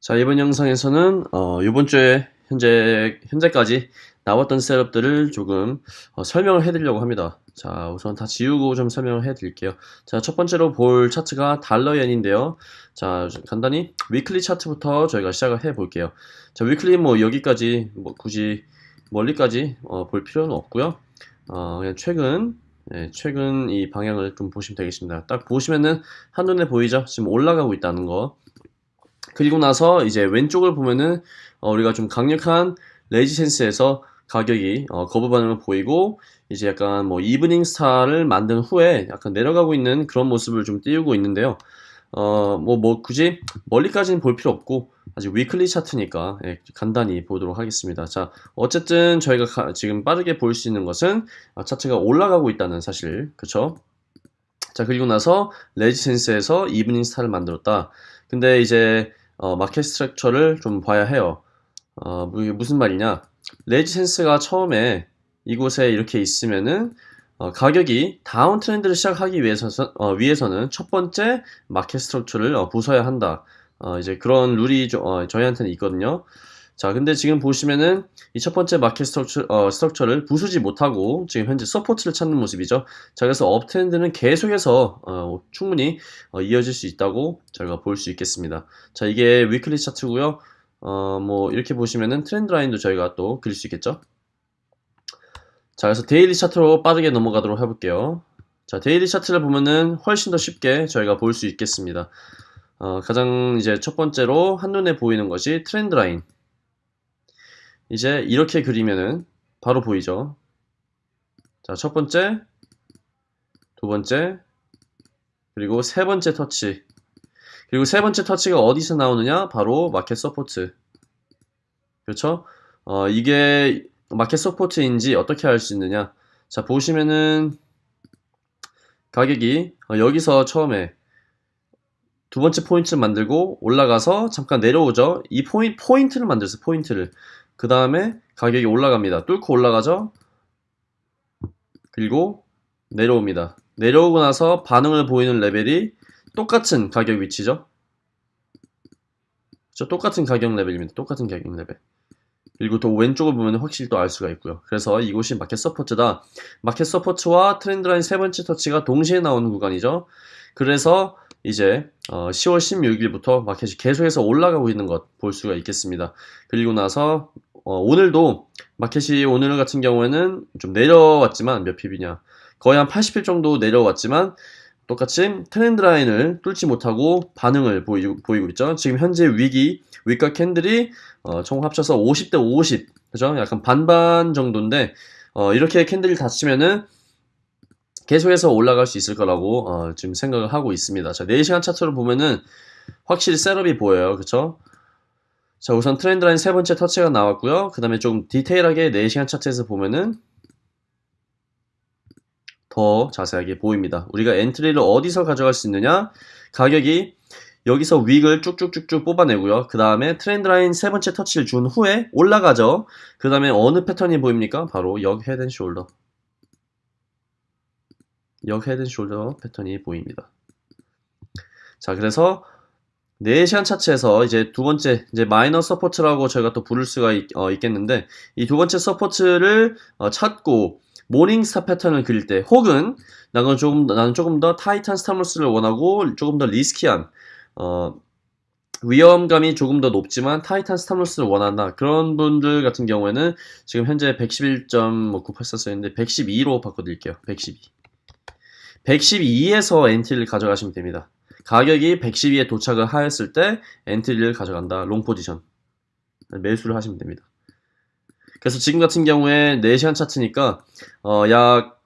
자, 이번 영상에서는 어, 이번 주에 현재 현재까지 나왔던 setup들을 조금 어, 설명을 해드리려고 합니다. 자, 우선 다 지우고 좀 설명을 해드릴게요. 자, 첫 번째로 볼 차트가 달러엔인데요. 자, 좀 간단히 weekly 차트부터 저희가 시작을 해볼게요. 자, weekly 뭐 여기까지 뭐 굳이 멀리까지 어, 볼 필요는 없고요. 어, 그냥 최근 네, 최근 이 방향을 좀 보시면 되겠습니다. 딱 보시면은 한눈에 보이죠? 지금 올라가고 있다는 거. 그리고 나서 이제 왼쪽을 보면은 어, 우리가 좀 강력한 resistance에서 가격이 어, 거부 반응을 보이고 이제 약간 뭐 evening star를 만든 후에 약간 내려가고 있는 그런 모습을 좀 띄우고 있는데요. 어, 뭐, 뭐, 굳이 멀리까지는 볼 필요 없고, 아직 weekly 차트니까, 예, 간단히 보도록 하겠습니다. 자, 어쨌든 저희가 가- 지금 빠르게 볼 수 있는 것은, 아, 차트가 올라가고 있다는 사실, 그쵸? 자, 그리고 나서, resistance에서 evening star를 만들었다. 근데 이제, 어, market structure를 좀 봐야 해요. 어, 무슨 말이냐? resistance가 처음에 이곳에 이렇게 있으면은, 어, 가격이 downtrend를 시작하기 위해서, 어, 위해서는 첫 번째 market structure를 어, 부숴야 한다. 어, 이제 그런 룰이 저, 어, 저희한테는 있거든요. 자, 근데 지금 보시면은 이 첫 번째 market structure, 어, structure를 부수지 못하고 지금 현재 support를 찾는 모습이죠. 자, 그래서 uptrend는 계속해서 어, 충분히 어, 이어질 수 있다고 저희가 볼 수 있겠습니다. 자, 이게 weekly 차트고요. 어, 뭐 이렇게 보시면은 trend line도 저희가 또 그릴 수 있겠죠. 자, 그래서 daily 차트로 빠르게 넘어가도록 해볼게요. 자, daily 차트를 보면은 훨씬 더 쉽게 저희가 볼 수 있겠습니다. 어, 가장 이제 첫 번째로 한눈에 보이는 것이 trend line. 이제 이렇게 그리면은 바로 보이죠. 자, 첫 번째, 두 번째, 그리고 세 번째 터치. 그리고 세 번째 터치가 어디서 나오느냐? 바로 market support. 그렇죠? 어, 이게 market support인지 어떻게 알 수 있느냐? 자, 보시면은 가격이 어, 여기서 처음에 두 번째 포인트를 만들고 올라가서 잠깐 내려오죠. 이 포인, 포인트를 만들었어요. 포인트를. 그 다음에 가격이 올라갑니다. 뚫고 올라가죠. 그리고 내려옵니다. 내려오고 나서 반응을 보이는 레벨이 똑같은 가격 위치죠. 저 똑같은 가격 레벨입니다. 똑같은 가격 레벨. 그리고 또 왼쪽을 보면 확실히 또 알 수가 있고요. 그래서 이곳이 market support다. market support와 trend line 세 번째 터치가 동시에 나오는 구간이죠. 그래서 이제 어, 10월 16일부터 마켓이 계속해서 올라가고 있는 것 볼 수가 있겠습니다. 그리고 나서 어, 오늘도 마켓이 오늘 같은 경우에는 좀 내려왔지만 몇 pip이냐 거의 한 80pip 정도 내려왔지만 똑같이 trend line을 뚫지 못하고 반응을 보이, 보이고 있죠. 지금 현재 wick이 wick과 candle이 어, 총 합쳐서 50대 50 그죠? 약간 반반 정도인데 어, 이렇게 candle이 닫히면은 계속해서 올라갈 수 있을 거라고 어, 지금 생각을 하고 있습니다. 자, 4시간 차트로 보면은 확실히 setup이 보여요. 그쵸? 자, 우선 trend line 세 번째 터치가 나왔고요. 그 다음에 좀 디테일하게 4시간 차트에서 보면은 더 자세하게 보입니다. 우리가 entry를 어디서 가져갈 수 있느냐? 가격이 여기서 wick을 쭉쭉쭉쭉 뽑아내고요. 그 다음에 trend line 세 번째 터치를 준 후에 올라가죠. 그 다음에 어느 패턴이 보입니까? 바로 역 head and shoulder. 역 head and shoulder 패턴이 보입니다. 자, 그래서 4시간 차트에서 이제 두 번째, 이제 minor support라고 저희가 또 부를 수가 있, 겠는데 이 두 번째 support를 어, 찾고 morning star 패턴을 그릴 때 혹은 나는 조금 더, 나는 조금 더 타이트한 stop loss를 원하고 조금 더 risky한 어, 위험감이 조금 더 높지만 타이트한 stop loss를 원한다. 그런 분들 같은 경우에는 지금 현재 111.98 썼었는데 112로 바꿔드릴게요. 112. 112에서 entry를 가져가시면 됩니다. 가격이 112에 도착을 하였을 때 entry를 가져간다. long position. 매수를 하시면 됩니다. 그래서 지금 같은 경우에 4시간 차트니까 어, 약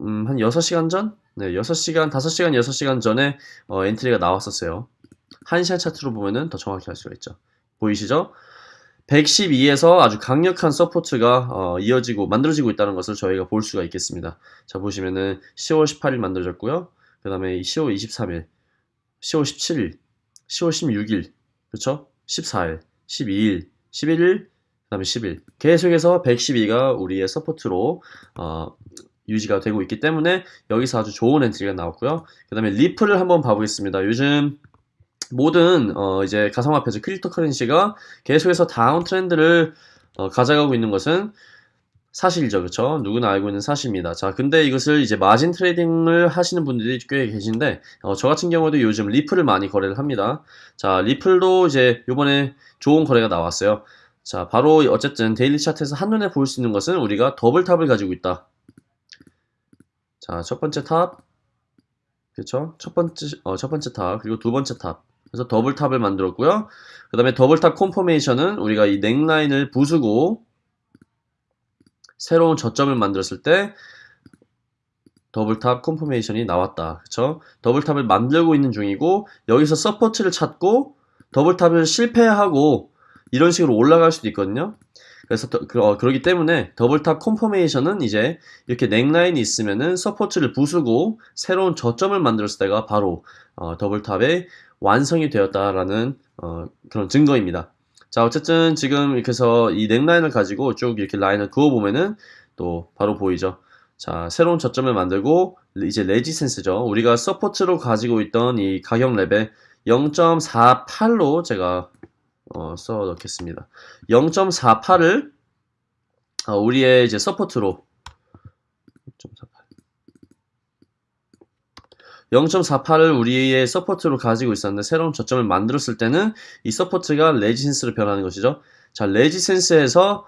음, 한 6시간 전? 네, 6시간, 5시간, 6시간 전에 어, entry가 나왔었어요. 1시간 차트로 보면은 더 정확히 알 수가 있죠. 보이시죠? 112에서 아주 강력한 support가 어, 이어지고 만들어지고 있다는 것을 저희가 볼 수가 있겠습니다. 자 보시면은 10월 18일 만들어졌고요. 그 다음에 10월 23일, 10월 17일, 10월 16일, 그렇죠? 14일, 12일, 11일, 그 다음에 11. 계속해서 112가 우리의 support로 어, 유지가 되고 있기 때문에 여기서 아주 좋은 entry가 나왔고요. 그 다음에 리플을 한번 봐보겠습니다. 요즘 모든 어, 이제 가상화폐죠 cryptocurrency가 계속해서 downtrend를 어, 가져가고 있는 것은 사실이죠, 그렇죠? 누구나 알고 있는 사실입니다. 자, 근데 이것을 이제 margin trading을 하시는 분들이 꽤 계신데, 어, 저 같은 경우도 요즘 리플을 많이 거래를 합니다. 자, 리플도 이제 요번에 좋은 거래가 나왔어요. 자, 바로 어쨌든 daily 차트에서 한눈에 볼 수 있는 것은 우리가 double top을 가지고 있다. 자, 첫 번째 top, 그렇죠? 첫 번째 어, 첫 번째 top 그리고 두 번째 top. 그래서 double top을 만들었고요. 그 다음에 double top confirmation은 우리가 이 neckline을 부수고 새로운 저점을 만들었을 때 double top confirmation이 나왔다. 그쵸? double top을 만들고 있는 중이고 여기서 support를 찾고 double top을 실패하고 이런 식으로 올라갈 수도 있거든요. 그래서 더- 그, 어, 그러기 때문에 double top confirmation은 이제 이렇게 neckline이 있으면은 support를 부수고 새로운 저점을 만들었을 때가 바로 어, double top의 완성이 되었다라는 어, 그런 증거입니다. 자, 어쨌든 지금 이렇게 해서 이 neckline을 가지고 쭉 이렇게 라인을 그어보면은 또 바로 보이죠. 자, 새로운 저점을 만들고 이제 resistance죠. 우리가 support로 가지고 있던 이 가격 레벨 0.48로 제가 어, 써 넣겠습니다. 0.48을 어, 우리의 이제 support로 0.48 을 우리의 support로 가지고 있었는데 새로운 저점을 만들었을 때는 이 support가 resistance로 변하는 것이죠. 자, resistance에서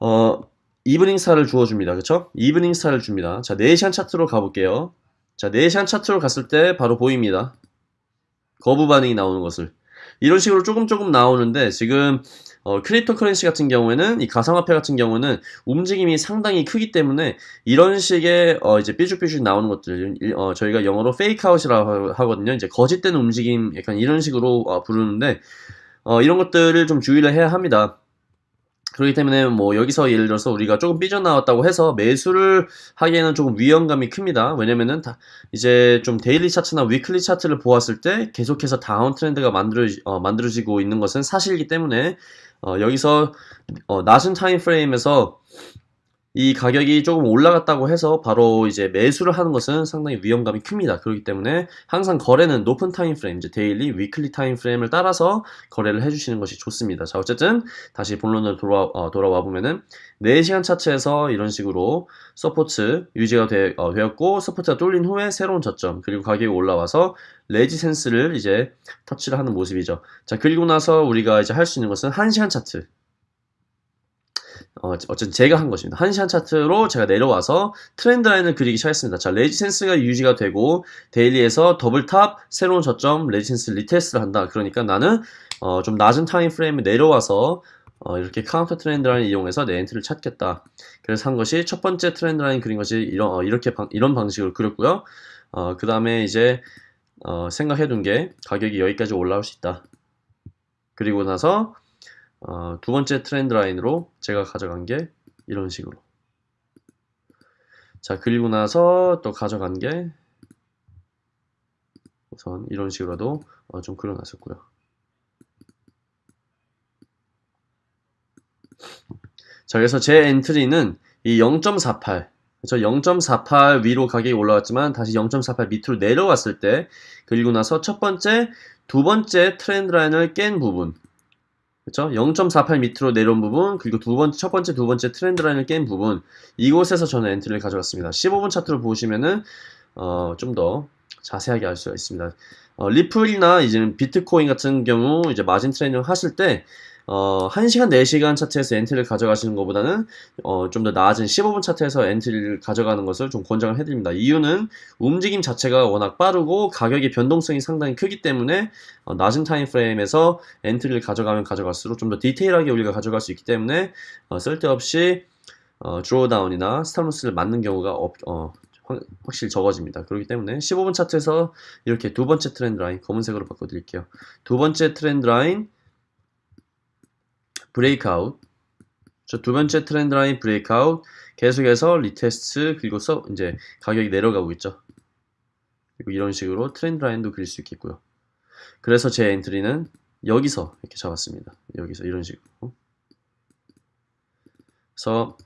어 evening star를 주어 줍니다. 그쵸? evening star를 줍니다. 자, 4시간 차트로 가 볼게요. 자, 4시간 차트로 갔을 때 바로 보입니다. 거부 반응이 나오는 것을. 이런 식으로 조금 조금 나오는데 지금 어, cryptocurrency 같은 경우에는 이 가상화폐 같은 경우는 움직임이 상당히 크기 때문에 이런 식의 어, 이제 삐죽삐죽 나오는 것들 일- 어, 저희가 영어로 fake out이라고 하거든요. 이제 거짓된 움직임 약간 이런 식으로 어, 부르는데 어, 이런 것들을 좀 주의를 해야 합니다. 그렇기 때문에 뭐 여기서 예를 들어서 우리가 조금 삐져나왔다고 해서 매수를 하기에는 조금 위험감이 큽니다. 왜냐면은 다 이제 좀 daily 차트나 weekly 차트를 보았을 때 계속해서 downtrend가 만들어 어, 만들어지고 있는 것은 사실이기 때문에 어, 여기서 어, 낮은 time frame에서 이 가격이 조금 올라갔다고 해서 바로 이제 매수를 하는 것은 상당히 위험감이 큽니다. 그렇기 때문에 항상 거래는 높은 time frame, 이제 daily, weekly time frame을 따라서 거래를 해주시는 것이 좋습니다. 자, 어쨌든 다시 본론으로 돌아, 어, 돌아와 보면은 4시간 차트에서 이런 식으로 support 유지가 되, 어, 되었고 support가 뚫린 후에 새로운 저점 그리고 가격이 올라와서 resistance를 이제 터치를 하는 모습이죠. 자, 그리고 나서 우리가 이제 할 수 있는 것은 1시간 차트. 어, 어쨌든 제가 한 것입니다. 1시간 차트로 제가 내려와서 trend line을 그리기 시작했습니다. 자, resistance가 유지가 되고 daily에서 double top 새로운 저점 resistance retest를 한다. 그러니까 나는 어, 좀 낮은 time frame에 내려와서 어, 이렇게 counter trend line 이용해서 내 entry를 찾겠다. 그래서 한 것이 첫 번째 trend line 그린 것이 이런 어, 이렇게 방- 이런 방식으로 그렸고요. 어, 그 다음에 이제 어, 생각해둔 게 가격이 여기까지 올라올 수 있다. 그리고 나서 어, 두 번째 trend line으로 제가 가져간 게 이런 식으로. 자, 그리고 나서 또 가져간 게 우선 이런 식으로도 어, 좀 그려놨었고요. 자, 그래서 제 entry는 이 0.48, 그렇죠? 0.48 위로 가격이 올라왔지만 다시 0.48 밑으로 내려왔을 때, 그리고 나서 첫 번째, 두 번째 trend line을 깬 부분, 그렇죠? 0.48 밑으로 내려온 부분, 그리고 두 번째, 첫 번째, 두 번째 trend line을 깬 부분, 이곳에서 저는 entry를 가져갔습니다. 15분 차트로 보시면은, 어, 좀 더 자세하게 알 수가 있습니다. 어, 리플이나 이제 비트코인 같은 경우, 이제 margin trading 하실 때, 어, 1시간, 4시간 차트에서 entry를 가져가시는 것보다는, 어, 좀더 낮아진 15분 차트에서 entry를 가져가는 것을 좀 권장을 해드립니다. 이유는 움직임 자체가 워낙 빠르고 가격의 변동성이 상당히 크기 때문에, 어, 낮은 time frame에서 entry를 가져가면 가져갈수록 좀 더 디테일하게 우리가 가져갈 수 있기 때문에 어, 쓸데없이 어, drawdown이나 stop loss를 맞는 경우가 없, 어, 확- 확실히 적어집니다. 그렇기 때문에 15분 차트에서 이렇게 두 번째 trend line 검은색으로 바꿔드릴게요. 두 번째 trend line breakout 저두 번째 trend line breakout 계속해서 retest 그리고 서 이제 가격이 내려가고 있죠. 그리고 이런 식으로 trend line도 그릴 수 있겠고요. 그래서 제 entry는 여기서 이렇게 잡았습니다. 여기서 이런 식으로. 그래서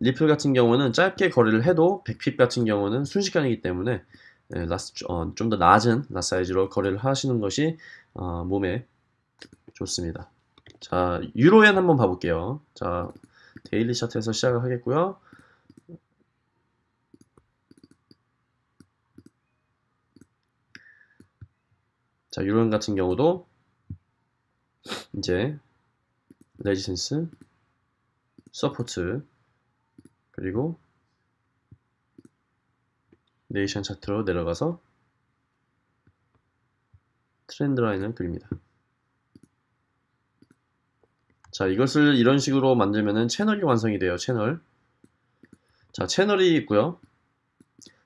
리플 같은 경우는 짧게 거래를 해도 100 pip 같은 경우는 순식간이기 때문에 예, 어, 좀더 낮은 lot size로 거래를 하시는 것이 어, 몸에 좋습니다. 자, 유로엔 한번 봐볼게요. 자, daily 차트에서 시작을 하겠고요. 자, 유로엔 같은 경우도 이제 resistance, support, 그리고 네 시간 차트로 내려가서 trend line을 그립니다. 자, 이것을 이런 식으로 만들면은 채널이 완성이 돼요. 채널. 자, 채널이 있고요.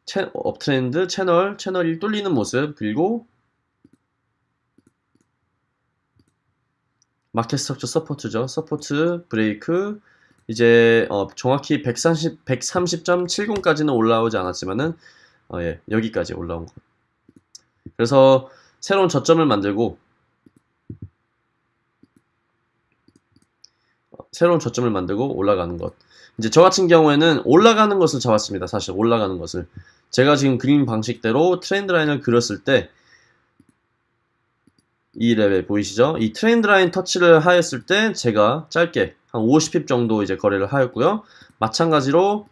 채, uptrend, 채널, 채널이 뚫리는 모습, 그리고 market structure support죠. support, break, 이제 어, 정확히 130, 130.70까지는 올라오지 않았지만은 어, 예, 여기까지 올라온 것. 그래서 새로운 저점을 만들고 새로운 저점을 만들고 올라가는 것. 이제 저 같은 경우에는 올라가는 것을 잡았습니다. 사실 올라가는 것을. 제가 지금 그린 방식대로 trend line을 그렸을 때 이 레벨 보이시죠? 이 trend line 터치를 하였을 때 제가 짧게 한 50 pip 정도 이제 거래를 하였고요. 마찬가지로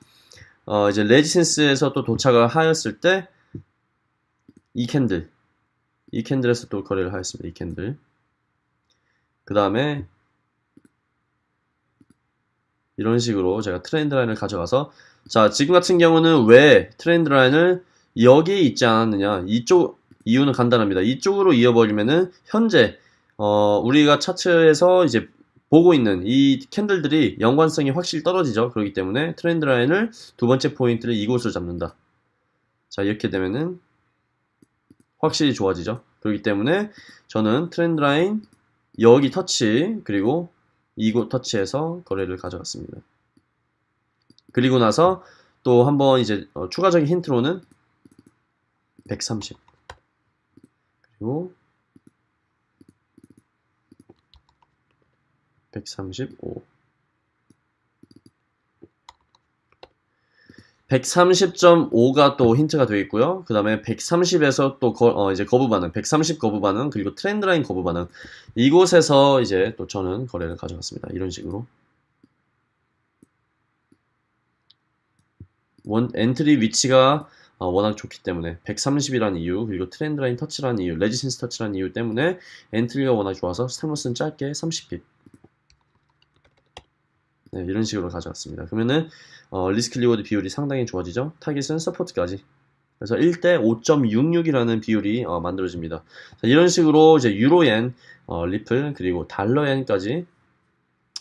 어 이제 resistance에서 또 도착을 하였을 때 이 candle 이 candle에서 또 거래를 하였습니다. 이 candle 그 다음에 이런 식으로 제가 trend line을 가져가서 자 지금 같은 경우는 왜 trend line을 여기에 있지 않았느냐 이쪽 이유는 간단합니다. 이쪽으로 이어버리면은 현재 어, 우리가 차트에서 이제 보고 있는 이 candle들이 연관성이 확실히 떨어지죠. 그렇기 때문에 trend line을 두 번째 포인트를 이곳으로 잡는다. 자 이렇게 되면은 확실히 좋아지죠. 그렇기 때문에 저는 trend line 여기 터치 그리고 이곳 터치해서 거래를 가져갔습니다. 그리고 나서 또 한번 이제 어, 추가적인 힌트로는 130 그리고 135 130.5가 또 힌트가 되어 있고요. 그 다음에 130에서 또 거, 어, 이제 거부 반응, 130 거부 반응, 그리고 트렌드 라인 거부 반응. 이곳에서 이제 또 저는 거래를 가져갔습니다. 이런 식으로. 원, entry 위치가 어, 워낙 좋기 때문에 130이라는 이유 그리고 trend line 터치라는 이유 resistance 터치라는 이유 때문에 entry가 워낙 좋아서 stop loss는 짧게 30 pip 네, 이런 식으로 가져왔습니다 그러면은 어, risk reward 비율이 상당히 좋아지죠 타깃은 support까지 그래서 1대 5.66이라는 비율이 어, 만들어집니다 자, 이런 식으로 이제 유로엔 어, 리플 그리고 달러엔까지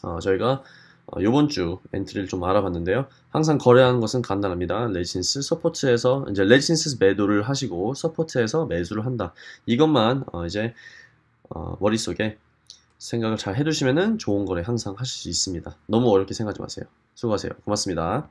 어, 저희가 어, 이번 주 entry를 좀 알아봤는데요. 항상 거래하는 것은 간단합니다. resistance support에서 이제 resistance 매도를 하시고 support에서 매수를 한다. 이것만 어, 이제 어, 머릿속에 생각을 잘 해두시면은 좋은 거래 항상 하실 수 있습니다. 너무 어렵게 생각하지 마세요. 수고하세요. 고맙습니다.